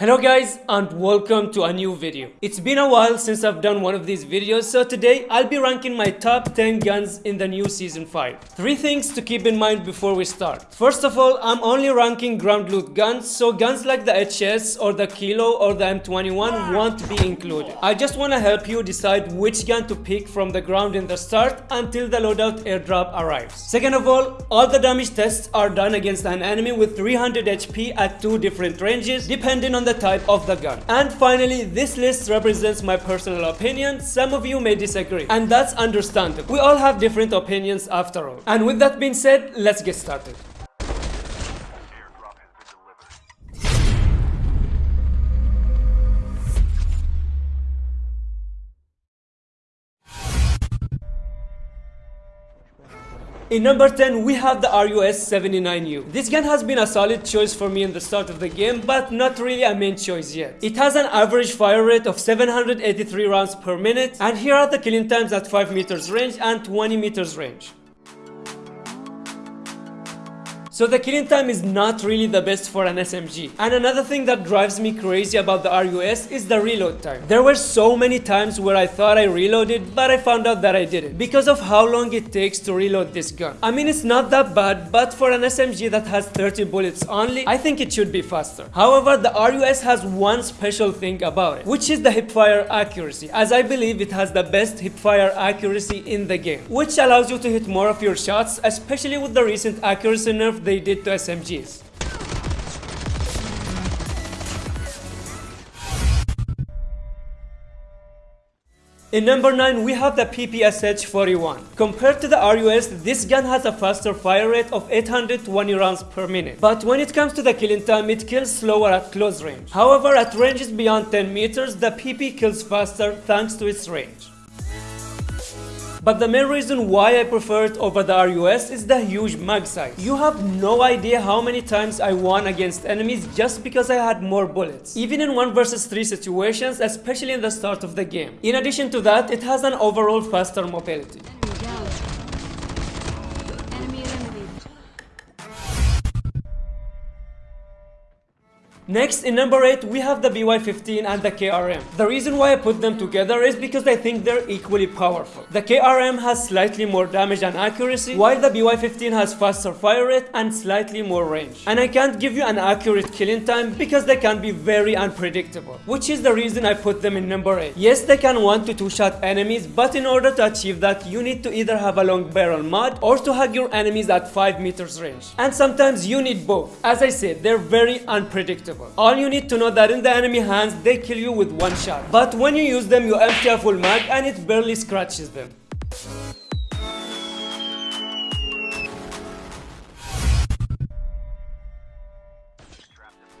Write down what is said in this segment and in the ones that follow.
Hello guys and welcome to a new video. It's been a while since I've done one of these videos so today I'll be ranking my top 10 guns in the new season 5. Three things to keep in mind before we start. First of all I'm only ranking ground loot guns so guns like the HS or the Kilo or the M21 won't be included. I just want to help you decide which gun to pick from the ground in the start until the loadout airdrop arrives. Second of all, all the damage tests are done against an enemy with 300 HP at two different ranges depending on the the type of the gun. And finally, this list represents my personal opinion. Some of you may disagree, and that's understandable. We all have different opinions after all. And with that being said, let's get started. In number 10, we have the RUS-79U. This gun has been a solid choice for me in the start of the game, but not really a main choice yet. It has an average fire rate of 783 rounds per minute, and here are the killing times at 5 meters range and 20 meters range. So the killing time is not really the best for an SMG. And another thing that drives me crazy about the RUS is the reload time. There were so many times where I thought I reloaded, but I found out that I didn't. Because of how long it takes to reload this gun. I mean, it's not that bad, but for an SMG that has 30 bullets only, I think it should be faster. However, the RUS has one special thing about it, which is the hipfire accuracy, as I believe it has the best hipfire accuracy in the game, which allows you to hit more of your shots, especially with the recent accuracy nerf they did to SMGs. In number 9, we have the PPSH-41. Compared to the RUS, this gun has a faster fire rate of 820 rounds per minute. But when it comes to the killing time, it kills slower at close range. However, at ranges beyond 10 meters, the PP kills faster thanks to its range. But the main reason why I prefer it over the RUS is the huge mag size. You have no idea how many times I won against enemies just because I had more bullets. Even in 1 versus 3 situations, especially in the start of the game. In addition to that, it has an overall faster mobility. Next, in number 8, we have the BY-15 and the KRM. The reason why I put them together is because I think they're equally powerful. The KRM has slightly more damage and accuracy, while the BY-15 has faster fire rate and slightly more range. And I can't give you an accurate killing time because they can be very unpredictable, which is the reason I put them in number 8. Yes, they can one to two shot enemies, but in order to achieve that, you need to either have a long barrel mod or to hug your enemies at 5 meters range. And sometimes you need both. As I said, they're very unpredictable. All you need to know that in the enemy hands, they kill you with one shot. But when you use them, you empty a full mag and it barely scratches them.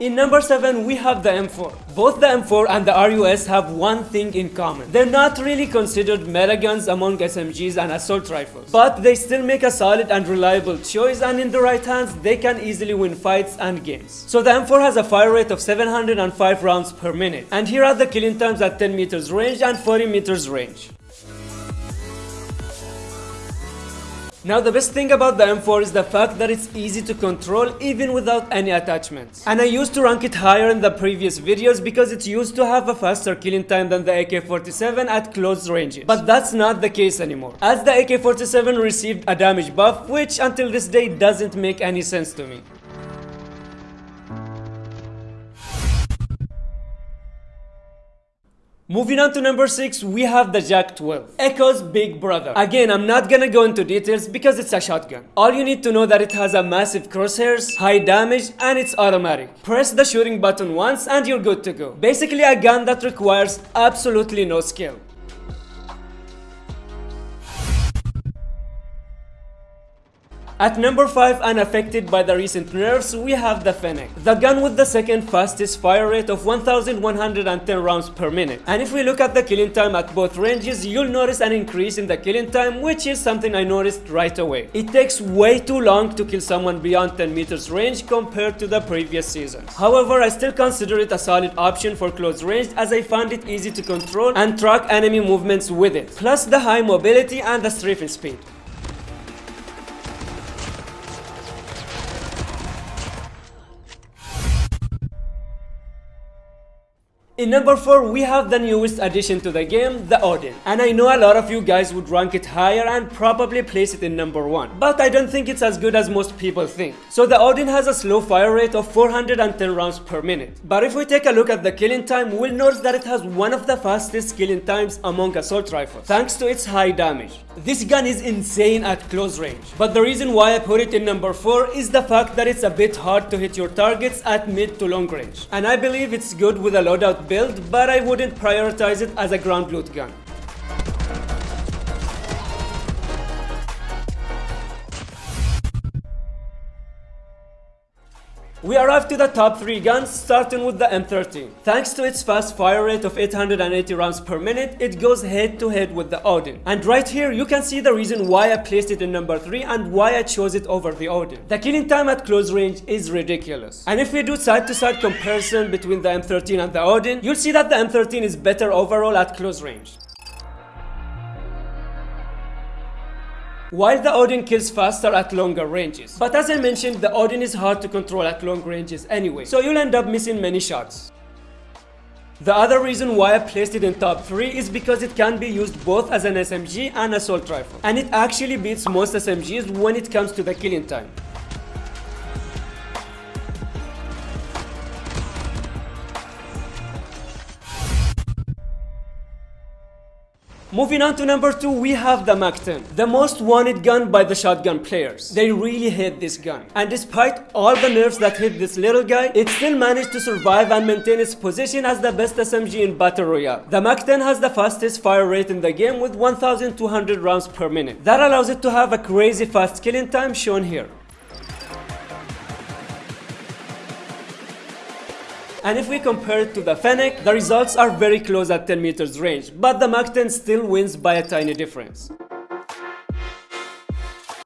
In number 7, we have the M4. Both the M4 and the RUS have one thing in common. They're not really considered meta guns among SMGs and assault rifles, but they still make a solid and reliable choice and in the right hands, they can easily win fights and games. So the M4 has a fire rate of 705 rounds per minute, and here are the killing times at 10 meters range and 40 meters range. Now the best thing about the M4 is the fact that it's easy to control even without any attachments. And I used to rank it higher in the previous videos because it used to have a faster killing time than the AK-47 at close ranges. But that's not the case anymore. As the AK-47 received a damage buff which until this day doesn't make any sense to me. Moving on to number 6, we have the JAK-12, Echo's big brother. Again, I'm not gonna go into details because it's a shotgun. All you need to know that it has a massive crosshairs, high damage, and it's automatic. Press the shooting button once and you're good to go. Basically a gun that requires absolutely no skill. At number 5, unaffected by the recent nerfs, we have the Fennec, the gun with the second fastest fire rate of 1110 rounds per minute. And if we look at the killing time at both ranges, you'll notice an increase in the killing time, which is something I noticed right away. It takes way too long to kill someone beyond 10 meters range compared to the previous season. However, I still consider it a solid option for close range as I find it easy to control and track enemy movements with it, plus the high mobility and the strafing speed. In number 4 we have the newest addition to the game, the Odin. And I know a lot of you guys would rank it higher and probably place it in number 1. But I don't think it's as good as most people think. So the Odin has a slow fire rate of 410 rounds per minute. But if we take a look at the killing time, we'll notice that it has one of the fastest killing times among assault rifles, thanks to its high damage. This gun is insane at close range. But the reason why I put it in number 4 is the fact that it's a bit hard to hit your targets at mid to long range. And I believe it's good with a loadout build, but I wouldn't prioritize it as a ground loot gun. We arrived to the top 3 guns starting with the M13. Thanks to its fast fire rate of 880 rounds per minute, it goes head to head with the Odin. And right here you can see the reason why I placed it in number 3 and why I chose it over the Odin. The killing time at close range is ridiculous. And if we do side to side comparison between the M13 and the Odin, you'll see that the M13 is better overall at close range. While the Odin kills faster at longer ranges. But as I mentioned, the Odin is hard to control at long ranges anyway, so you'll end up missing many shots. The other reason why I placed it in top 3 is because it can be used both as an SMG and assault rifle, and it actually beats most SMGs when it comes to the killing time. Moving on to number 2, we have the MAC-10, the most wanted gun by the shotgun players. They really hate this gun. And despite all the nerfs that hit this little guy, it still managed to survive and maintain its position as the best SMG in Battle Royale. The MAC-10 has the fastest fire rate in the game with 1200 rounds per minute. That allows it to have a crazy fast killing time shown here. And if we compare it to the Fennec, the results are very close at 10 meters range, but the MAC-10 still wins by a tiny difference.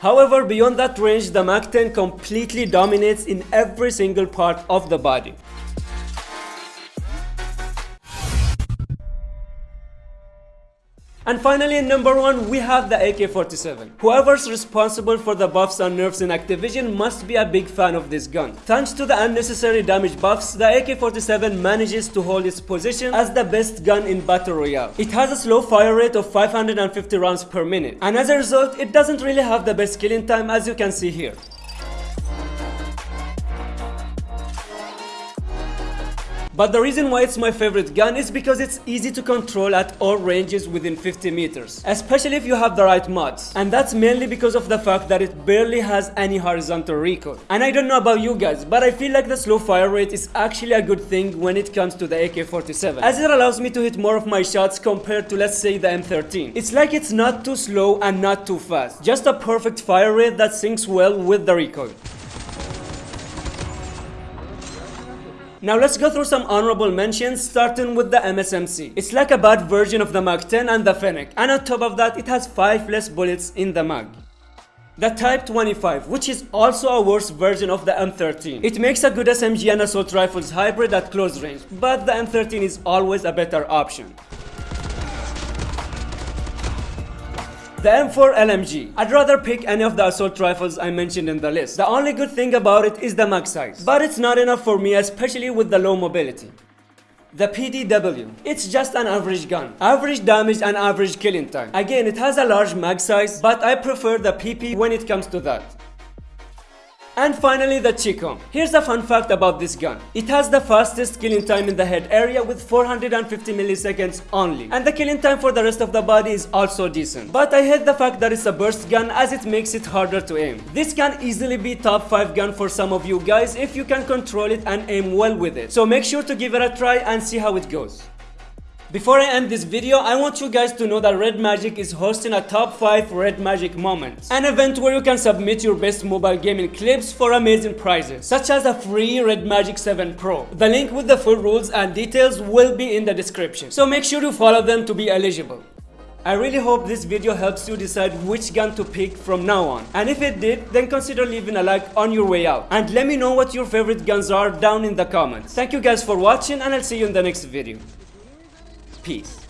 However, beyond that range, the MAC-10 completely dominates in every single part of the body. And finally, in number one, we have the AK-47. Whoever's responsible for the buffs and nerfs in Activision must be a big fan of this gun. Thanks to the unnecessary damage buffs, the AK-47 manages to hold its position as the best gun in Battle Royale. It has a slow fire rate of 550 rounds per minute, and as a result, it doesn't really have the best killing time as you can see here. But the reason why it's my favorite gun is because it's easy to control at all ranges within 50 meters, especially if you have the right mods. And that's mainly because of the fact that it barely has any horizontal recoil. And I don't know about you guys, but I feel like the slow fire rate is actually a good thing when it comes to the AK-47, as it allows me to hit more of my shots compared to let's say the M13. It's like it's not too slow and not too fast, just a perfect fire rate that syncs well with the recoil. Now let's go through some honorable mentions starting with the MSMC. It's like a bad version of the MAC-10 and the Fennec and on top of that it has 5 less bullets in the mag. The Type 25, which is also a worse version of the M13. It makes a good SMG and assault rifles hybrid at close range, but the M13 is always a better option. The M4 LMG. I'd rather pick any of the assault rifles I mentioned in the list. The only good thing about it is the mag size, but it's not enough for me especially with the low mobility. The PDW. It's just an average gun. Average damage and average killing time. Again, it has a large mag size, but I prefer the PP when it comes to that. And finally the Chicom. Here's a fun fact about this gun. It has the fastest killing time in the head area with 450 milliseconds only. And the killing time for the rest of the body is also decent. But I hate the fact that it's a burst gun as it makes it harder to aim. This can easily be top 5 gun for some of you guys if you can control it and aim well with it. So make sure to give it a try and see how it goes. Before I end this video, I want you guys to know that Red Magic is hosting a top 5 Red Magic Moments, an event where you can submit your best mobile gaming clips for amazing prizes, such as a free Red Magic 7 Pro. The link with the full rules and details will be in the description, so make sure to follow them to be eligible. I really hope this video helps you decide which gun to pick from now on. And if it did, then consider leaving a like on your way out. And let me know what your favorite guns are down in the comments. Thank you guys for watching and I'll see you in the next video. Peace.